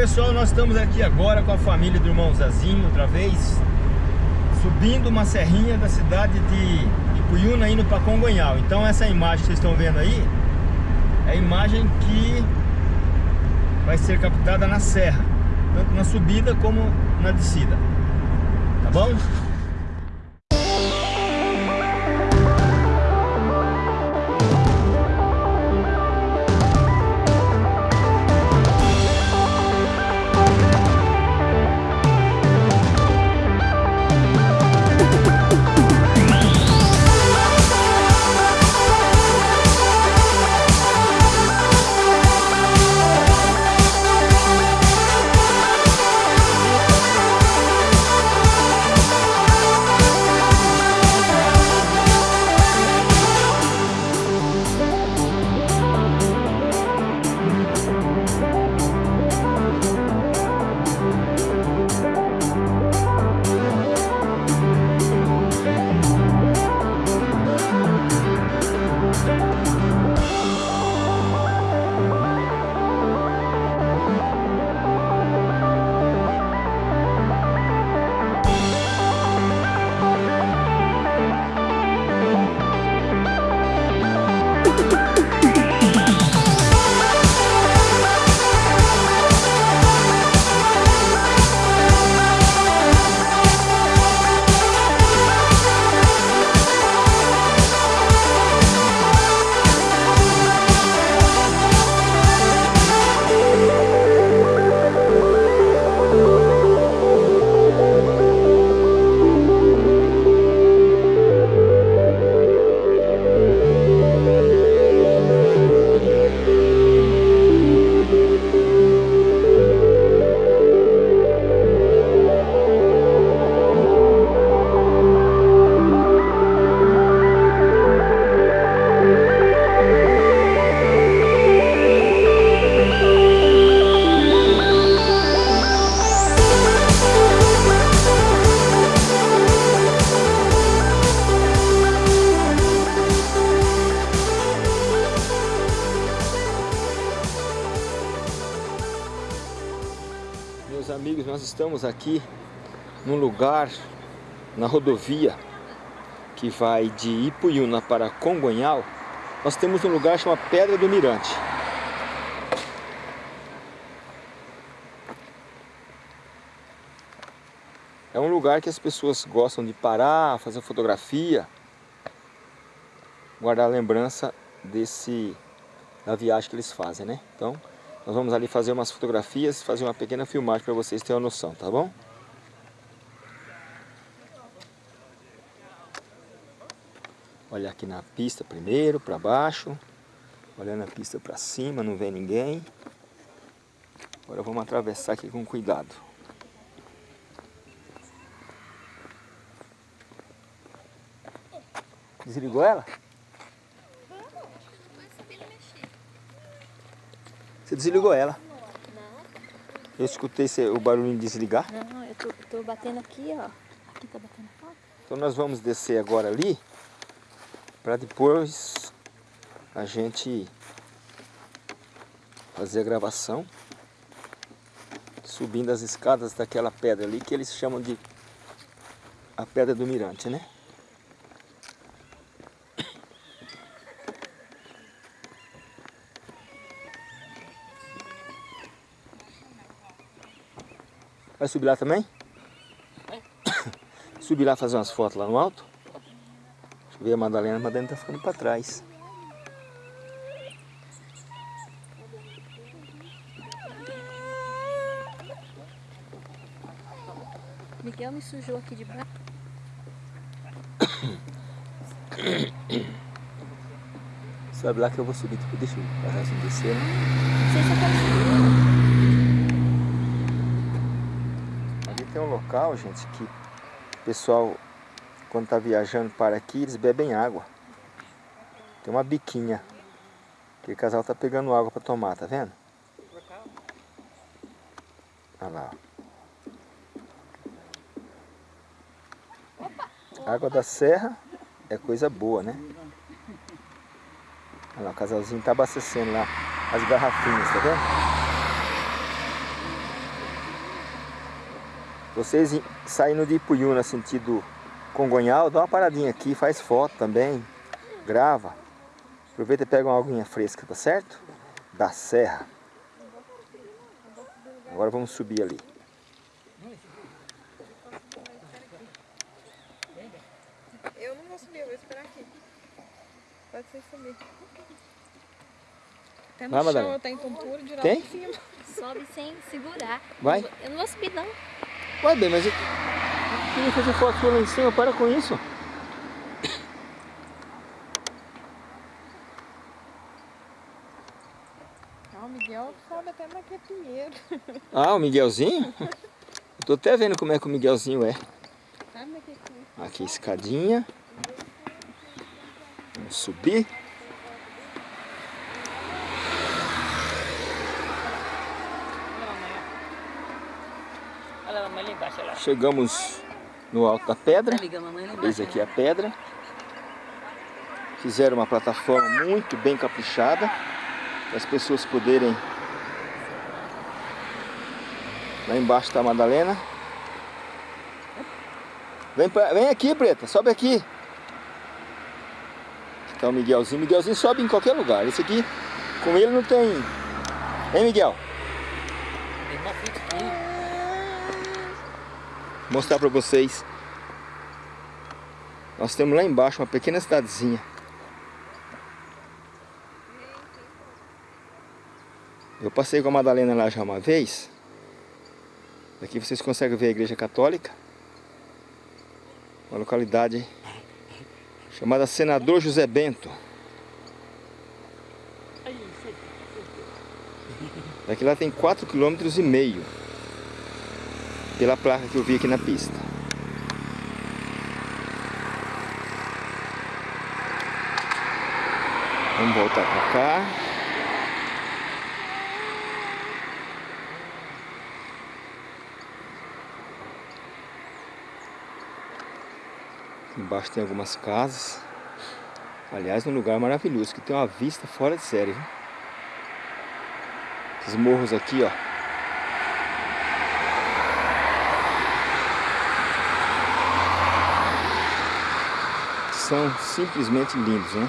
pessoal, nós estamos aqui agora com a família do irmão Zazinho, outra vez Subindo uma serrinha da cidade de Ipuyuna indo para Congonhal Então essa imagem que vocês estão vendo aí É a imagem que vai ser captada na serra Tanto na subida como na descida Tá bom? Amigos, nós estamos aqui num lugar na rodovia que vai de Ipuyuna para Congonhal. Nós temos um lugar chamado Pedra do Mirante. É um lugar que as pessoas gostam de parar, fazer fotografia, guardar a lembrança desse da viagem que eles fazem, né? Então, nós vamos ali fazer umas fotografias, fazer uma pequena filmagem para vocês terem uma noção, tá bom? Olha aqui na pista primeiro, para baixo. Olhando a pista para cima, não vê ninguém. Agora vamos atravessar aqui com cuidado. Desligou ela? Você desligou ela. Eu escutei o barulho de desligar. Não, eu tô, tô batendo aqui, ó. Aqui tá batendo foto. Então nós vamos descer agora ali, para depois a gente fazer a gravação, subindo as escadas daquela pedra ali, que eles chamam de a Pedra do Mirante, né? Vai subir lá também? É. subir lá fazer umas fotos lá no alto? Deixa eu ver a Madalena. A Madalena tá ficando para trás. Miguel me sujou aqui de baixo. Sabe lá que eu vou subir, tipo, deixa eu passar assim descer, né? Não sei se eu quero subir. tem um local, gente, que o pessoal, quando está viajando para aqui, eles bebem água. Tem uma biquinha. Que o casal tá pegando água para tomar, tá vendo? Olha lá. Água da serra é coisa boa, né? Olha lá, o casalzinho tá abastecendo lá as garrafinhas, tá vendo? Vocês saindo de Ipuyuna sentido Congonhal, dá uma paradinha aqui, faz foto também, grava. Aproveita e pega uma aguinha fresca, tá certo? Da serra. Agora vamos subir ali. Eu não vou subir, eu vou esperar aqui. Pode ser subir. Até no Vai, chão Madalena. eu tenho tontura de Tem? em cima. Sobe sem segurar. Vai. Eu não vou subir não. Ué, bem, mas eu queria fazer foto sua lá em cima, para com isso. Ah, o Miguel sobe até naquele pinheiro. Ah, o Miguelzinho? Eu tô até vendo como é que o Miguelzinho é. Pinheiro? Aqui, escadinha. Vamos subir. Olha a mamãe lá embaixo, olha lá. Chegamos no alto da pedra. Eis aqui a pedra. Fizeram uma plataforma muito bem caprichada. Para as pessoas poderem... Lá embaixo está a Madalena. Vem, pra- vem aqui, Preta. Sobe aqui. Está o Miguelzinho. Miguelzinho sobe em qualquer lugar. Esse aqui, com ele não tem... Hein, Miguel? Tem uma aqui. Mostrar para vocês. Nós temos lá embaixo uma pequena cidadezinha. Eu passei com a Madalena lá já uma vez. Daqui vocês conseguem ver a igreja católica. Uma localidade chamada Senador José Bento. Daqui lá tem 4,5 km pela placa que eu vi aqui na pista. Vamos voltar para cá. Embaixo tem algumas casas. Aliás, um lugar maravilhoso, que tem uma vista fora de série. Viu? Esses morros aqui, ó. São simplesmente lindos, né?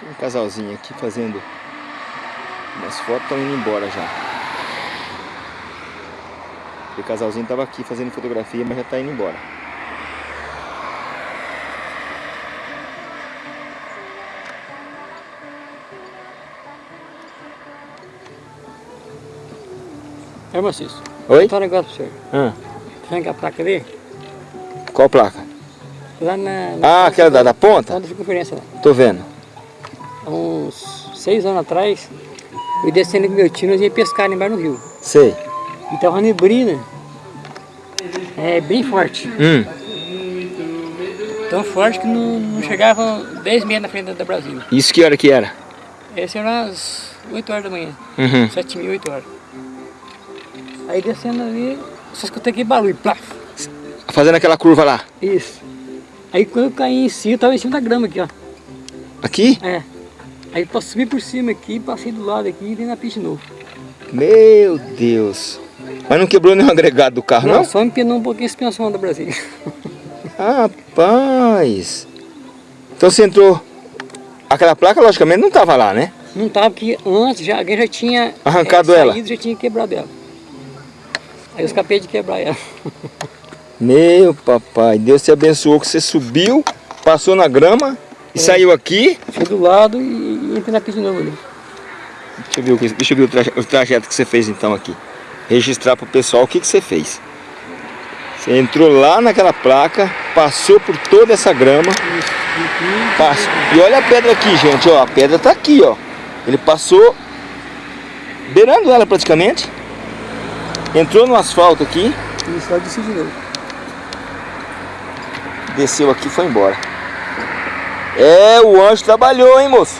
Tem um casalzinho aqui fazendo umas fotos, estão indo embora já. O casalzinho estava aqui fazendo fotografia, mas já está indo embora. É, Maciço. Oi? Só um negócio pra você. Ah, a placa ali. qual placa? Lá na... Ah, aquela da, da ponta? De conferência lá. Tô vendo. Há uns seis anos atrás, eu ia descendo com meu tio, nós ia pescar lá embaixo no rio. Sei. E tava uma neblina. É bem forte. Hum. Tão forte que não, não chegava 10 metros na frente da Brasil. Isso que hora que era? Esse era às 8 horas da manhã. Uhum. 7 mil, 8 horas. Aí descendo ali, só escutei aquele barulho, plaf. Fazendo aquela curva lá. Isso. Aí quando eu caí em cima, eu tava em cima da grama aqui, ó. Aqui? É. Aí eu subi por cima aqui, passei do lado aqui e dei na pista de novo. Meu Deus. Mas não quebrou nenhum agregado do carro, Não, não? só empinou um pouquinho a suspensão da Brasília. Rapaz. Então você entrou... Aquela placa, logicamente, não estava lá, né? Não tava porque antes já, alguém já tinha Arrancado ela. saído, já tinha quebrado ela. Aí eu escapei de quebrar ela. Meu papai, Deus te abençoou que você subiu, passou na grama e saiu aqui. Fui do lado e, entrei na pista de novo ali. Deixa eu ver, o que- deixa eu ver o, traje- o trajeto que você fez então aqui. Registrar para o pessoal o que, que você fez. Você entrou lá naquela placa, passou por toda essa grama. Passa. E olha a pedra aqui, gente, ó. A pedra tá aqui, ó. Ele passou beirando ela praticamente. Entrou no asfalto aqui, E só desci de novo. desceu aqui e foi embora. É, o anjo trabalhou, hein, moço?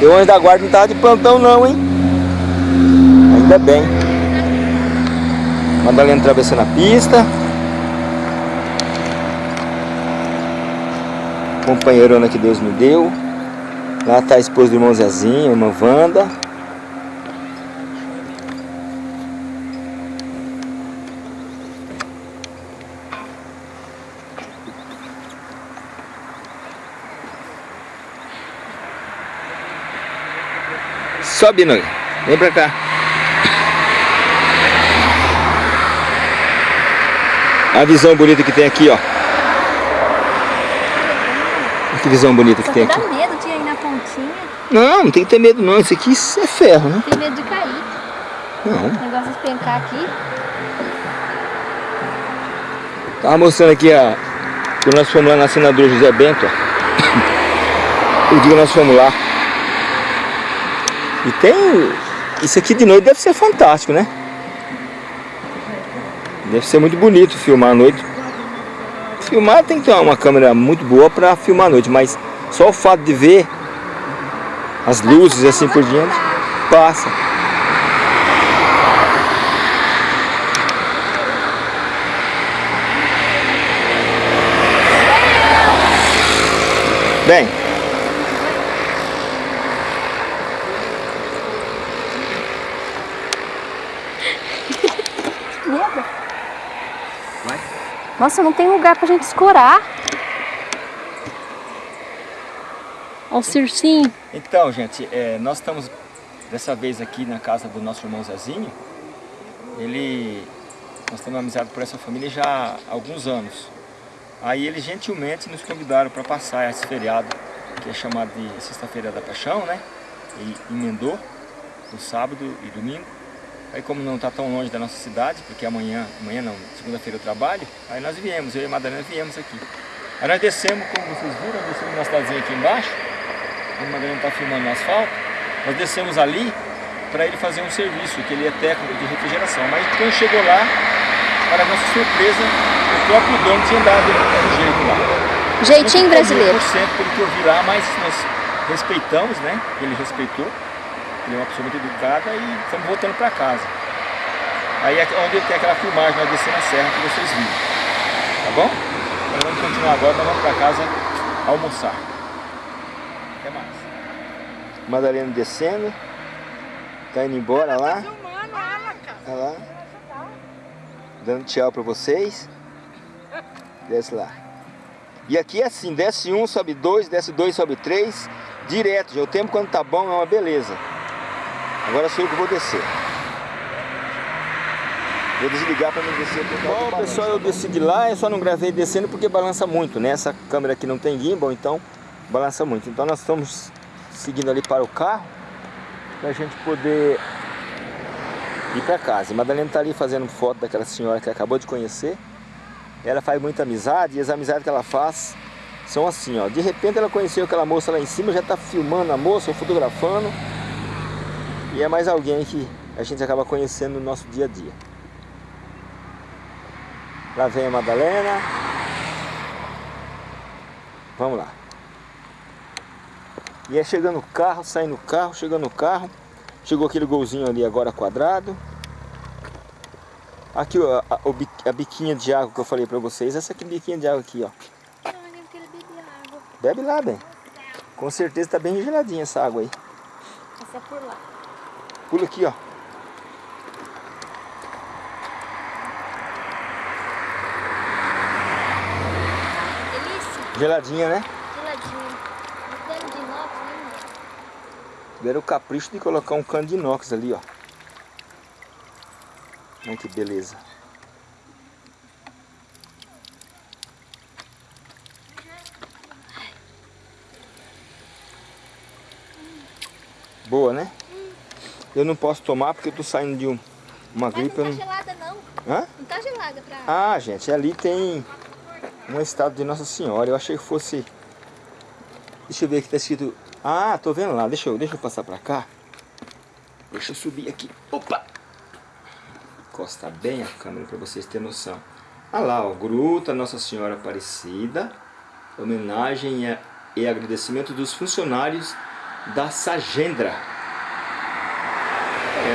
E o anjo da guarda não tava de plantão não, hein? Ainda bem. Madalena atravessando a pista. Companheirona que Deus me deu. Lá está a esposa do irmão Zezinho, a irmã Wanda. Sobe, Noia. Vem pra cá. A visão bonita que tem aqui, ó. Que visão bonita que Só tem que aqui. dá medo de ir na pontinha. Não, não tem que ter medo não. Isso aqui é ferro, né? Tem medo de cair. Não. O negócio de espencar aqui. Tava mostrando aqui a... Quando nós fomos lá na senadora José Bento, ó. O dia que nós fomos lá. E tem... Isso aqui de noite deve ser fantástico, né? Deve ser muito bonito filmar à noite. Filmar tem que ter uma câmera muito boa para filmar à noite, mas só o fato de ver as luzes assim por diante, passa. Bem, Vai. Nossa, não tem lugar pra gente escorar. Olha o circinho. Então, gente, é, nós estamos dessa vez aqui na casa do nosso irmão Zezinho. Ele, nós temos amizade por essa família já há alguns anos. Aí eles gentilmente nos convidaram para passar esse feriado, que é chamado de Sexta-feira da Paixão, né? E emendou o sábado e domingo. Aí como não está tão longe da nossa cidade, porque amanhã, amanhã não, segunda-feira eu trabalho, aí nós viemos, eu e a Madalena viemos aqui. Aí nós descemos, como vocês viram, nós descemos na cidadezinha aqui embaixo, a Madalena está filmando no asfalto, nós descemos ali para ele fazer um serviço, que ele é técnico de refrigeração. Mas quando chegou lá, para nossa surpresa, o próprio dono tinha dado um jeito lá. Jeitinho brasileiro. ficou 100% pelo que eu vi lá, mas nós respeitamos, né? Ele respeitou. Ele é uma pessoa muito educada e estamos voltando para casa. Aí é onde tem aquela filmagem, nós descendo a serra que vocês viram. Tá bom? Então vamos continuar agora, nós vamos para casa almoçar. Até mais. Madalena descendo. Tá indo embora lá. Filmando ela, cara. Olha lá. Dando tchau pra vocês. Desce lá. E aqui é assim, desce um, sobe dois, desce dois, sobe três. Direto, já o tempo quando tá bom é uma beleza. Agora sou eu que vou descer. Vou desligar para não descer. Bom, pessoal, eu desci de lá, eu só não gravei descendo porque balança muito, né? Essa câmera aqui não tem gimbal, então balança muito. Então nós estamos seguindo ali para o carro, para a gente poder ir para casa. A Madalena tá ali fazendo foto daquela senhora que acabou de conhecer. Ela faz muita amizade e as amizades que ela faz são assim, ó. De repente ela conheceu aquela moça lá em cima, já tá filmando a moça, ou fotografando. E é mais alguém que a gente acaba conhecendo no nosso dia a dia. Lá vem a Madalena. Vamos lá. E é chegando o carro, saindo o carro, chegando o carro. Chegou aquele golzinho ali agora quadrado. Aqui ó, a, a biquinha de água que eu falei pra vocês. Essa aqui biquinha de água aqui, ó. Bebe lá, bem. Com certeza tá bem geladinha essa água aí. Essa é por lá. Pula aqui, ó. Delícia. Geladinha, né? Geladinho. Um cano de inox, né? Tiveram o capricho de colocar um cano de inox ali, ó. Olha que beleza. Boa, né? Eu não posso tomar porque eu tô saindo de um- uma Mas gripe. não tá não- gelada não. Hã? Não tá gelada pra... Ah, gente, ali tem uma estátua de Nossa Senhora. Eu achei que fosse. Deixa eu ver aqui, tá escrito. Ah, tô vendo lá. Deixa eu, deixa eu passar pra cá. Deixa eu subir aqui. Opa! Encosta bem a câmera pra vocês terem noção. Ah lá, ó, Gruta Nossa Senhora Aparecida. Homenagem e agradecimento dos funcionários da Sagendra.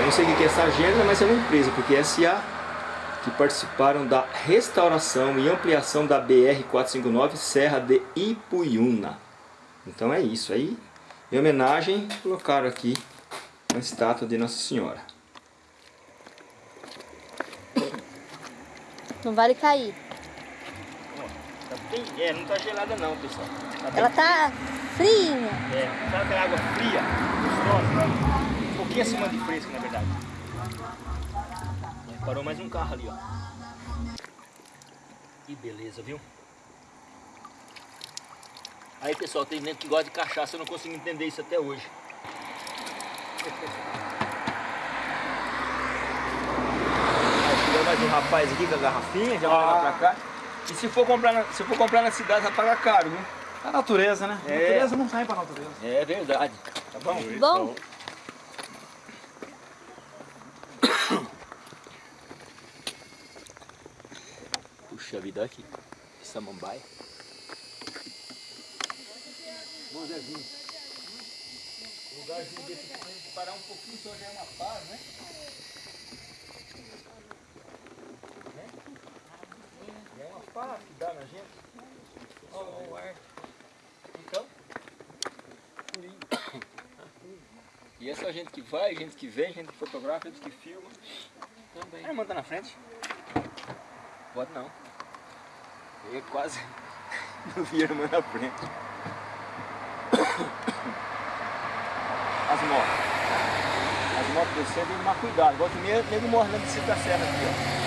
Não sei o que é Sagendra, mas é uma empresa, porque é SA que participaram da restauração e ampliação da BR-459 Serra de Ipuiuna. Então é isso aí. Em homenagem, colocaram aqui uma estátua de Nossa Senhora. Não vale cair. Tá bem, é, não tá gelada não, pessoal. Tá Ela tá fria. É, sabe aquela água fria, gostosa? Pouquinho acima de fresco, na verdade. É, parou mais um carro ali, ó. Que beleza, viu? Aí, pessoal, tem gente que gosta de cachaça, eu não consigo entender isso até hoje. Aí, chegou mais um rapaz aqui com a garrafinha, já vai levar pra cá. E se for comprar na, se for comprar na cidade, vai pagar caro, viu? A natureza, né? A É. natureza não sai pra natureza. É verdade. Tá bom? Bom, Puxa vida aqui. Samambaia. Bom Zezinho. Lugarzinho desse gente parar um pouquinho só já é uma paz, né? É uma paz que dá na gente. Olha o ar. Então. E é só gente que vai, gente que vem, gente que fotografa, gente que filma. Também. A irmã tá na frente? Pode não. Eu quase não vi a irmã na frente. As motos. As motos descendo, que tomar cuidado. Volta e meia, nego morre na descida da serra aqui, ó.